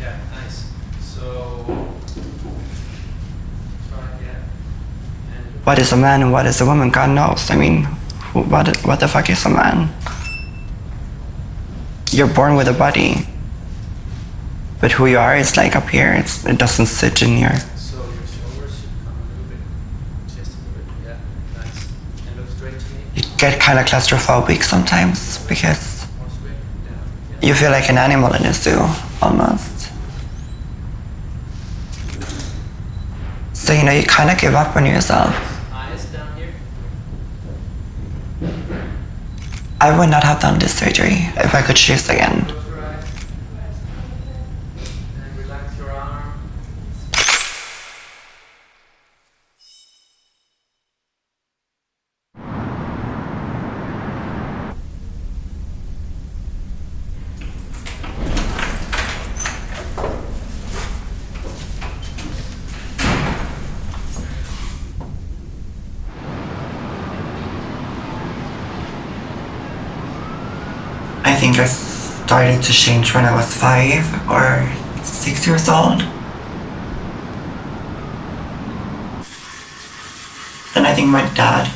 Yeah, nice. So, yeah. And What is a man and what is a woman? God knows. I mean, who, what, what the fuck is a man? You're born with a body. But who you are is like up here. It's, it doesn't sit in here. so your shoulders should come a little bit, just a little bit. Yeah, nice. And look straight to me. You get kind of claustrophobic sometimes because More straight down. Yeah. you feel like an animal in a zoo, almost. So, you know, you kind of give up on yourself. I would not have done this surgery if I could choose again. Close your eyes. And relax your arm. I think I started to change when I was five or six years old. Then I think my dad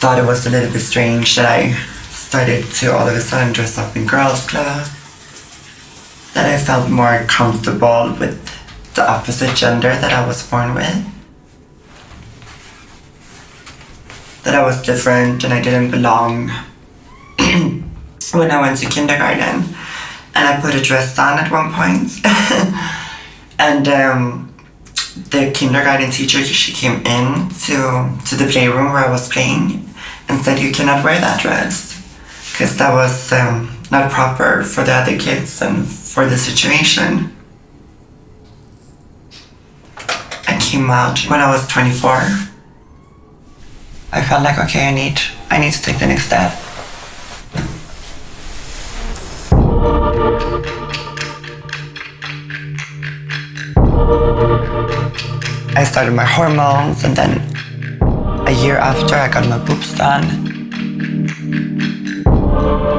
thought it was a little bit strange that I started to all of a sudden dress up in girls' clothes. That I felt more comfortable with the opposite gender that I was born with. That I was different and I didn't belong when I went to kindergarten, and I put a dress on at one point. and um, the kindergarten teacher, she came in to, to the playroom where I was playing and said, You cannot wear that dress because that was um, not proper for the other kids and for the situation. I came out when I was 24. I felt like, okay, I need, I need to take the next step. I started my hormones, and then a year after, I got my boobs done.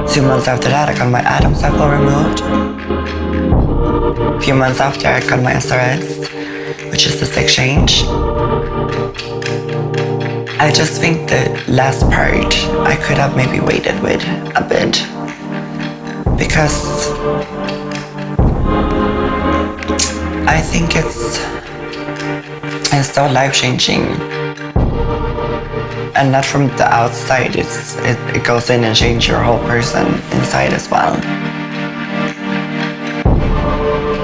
Two months after that, I got my Adam's apple removed. A few months after, I got my SRS, which is the sex change. I just think the last part I could have maybe waited with a bit because I think it's it's so life changing. And not from the outside it's it, it goes in and changes your whole person inside as well.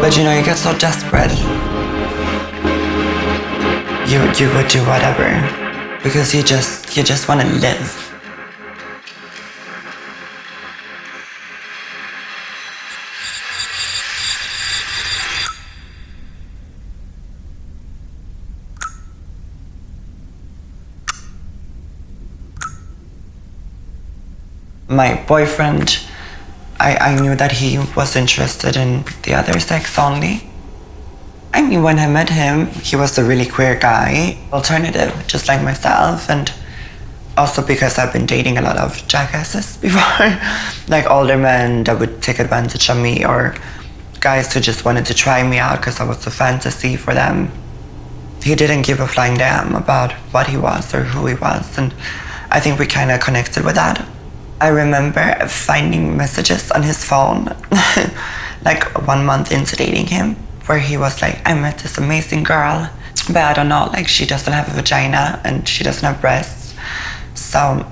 But you know you get so desperate. You you would do whatever. Because you just you just want to live my boyfriend, I, I knew that he was interested in the other sex only. I mean, when I met him, he was a really queer guy, alternative, just like myself, and also because I've been dating a lot of jackasses before, like older men that would take advantage of me, or guys who just wanted to try me out because I was a fantasy for them. He didn't give a flying damn about what he was or who he was, and I think we kind of connected with that. I remember finding messages on his phone, like one month into dating him, where he was like, I met this amazing girl, but I don't know, like she doesn't have a vagina and she doesn't have breasts. So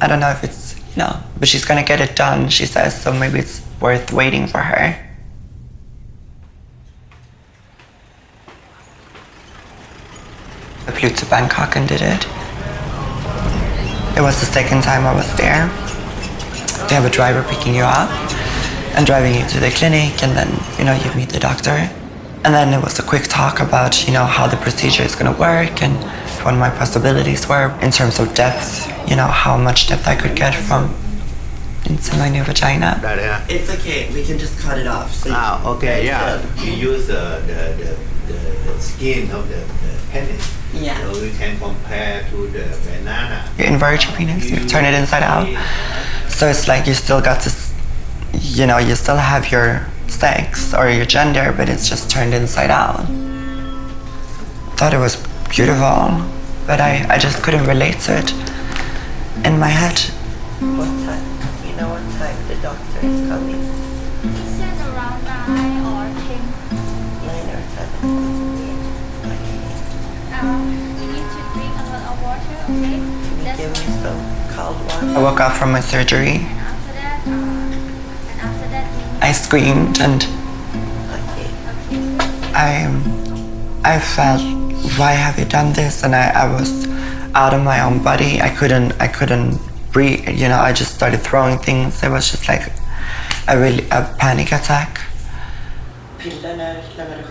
I don't know if it's, you know, but she's gonna get it done, she says, so maybe it's worth waiting for her. I flew to Bangkok and did it. It was the second time I was there to have a driver picking you up and driving you to the clinic, and then you know you meet the doctor. And then it was a quick talk about, you know, how the procedure is going to work and what my possibilities were in terms of depth, you know, how much depth I could get from into my new vagina. Yeah. It's okay. We can just cut it off. So ah, okay, yeah. Good. You use uh, the, the, the, the, skin of the, the penis. Yeah. So you can compare to the banana. You invert your penis, you turn it inside out. So it's like you still got to, you know, you still have your sex or your gender, but it's just turned inside out. Thought it was beautiful, but I, I just couldn't relate to it in my head. What time? You know what time the doctor is coming? He said around 9 or 10. Nine or seven. Um, you need to drink a lot of water, okay? That's some cold water. I woke up from my surgery. I screamed and. I I felt why have you done this? And I, I was out of my own body. I couldn't I couldn't breathe. You know I just started throwing things. It was just like a really a panic attack. Pillerna så man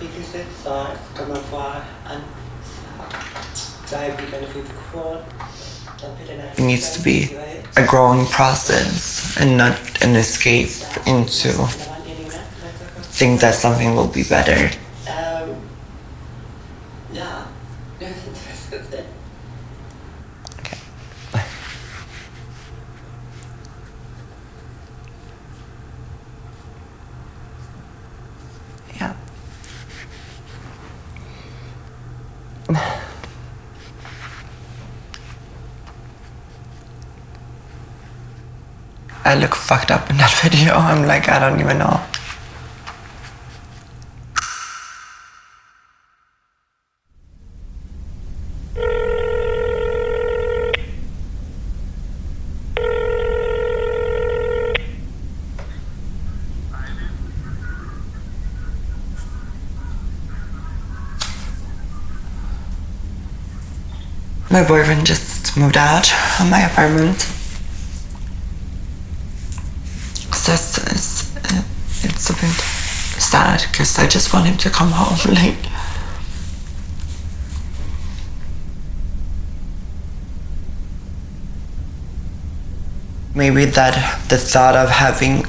It needs to be a growing process and not an escape into think that something will be better. I look fucked up in that video. I'm like, I don't even know. My boyfriend just moved out of my apartment. So it's, it's, it's a bit sad because I just want him to come home. Like, maybe that the thought of having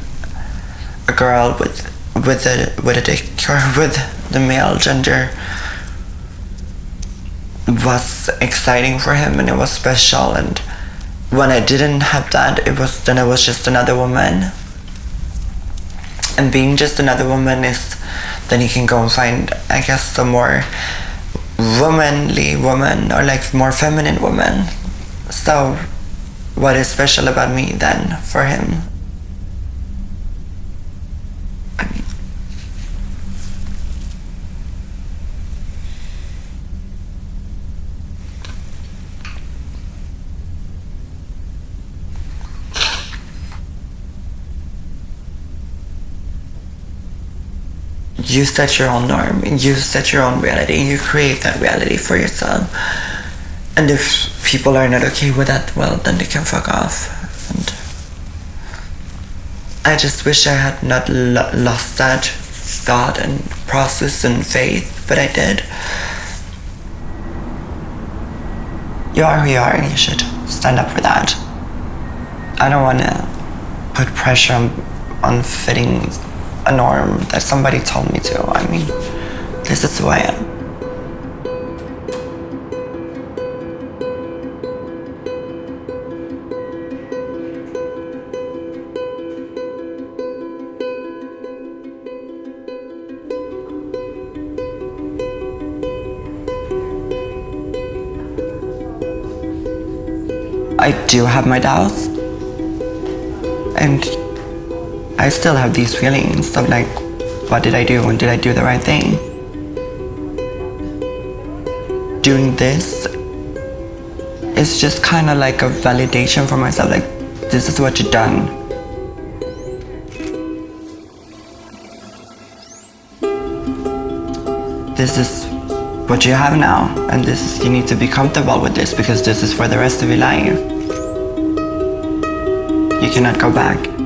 a girl with with a with a dick or with the male gender was exciting for him and it was special and when I didn't have that it was then I was just another woman and being just another woman is then you can go and find I guess the more womanly woman or like more feminine woman. So what is special about me then for him you set your own norm. And you set your own reality. You create that reality for yourself. And if people are not okay with that well then they can fuck off. And i just wish i had not lo- lost that thought and process and faith but i did. You are who you are and you should stand up for that. I don't want to put pressure on, on fitting a norm that somebody told me to. I mean, this is who I am. I do have my doubts. And I still have these feelings of like, what did I do and did I do the right thing? Doing this is just kind of like a validation for myself, like, this is what you've done. This is what you have now, and this is, you need to be comfortable with this because this is for the rest of your life. You cannot go back.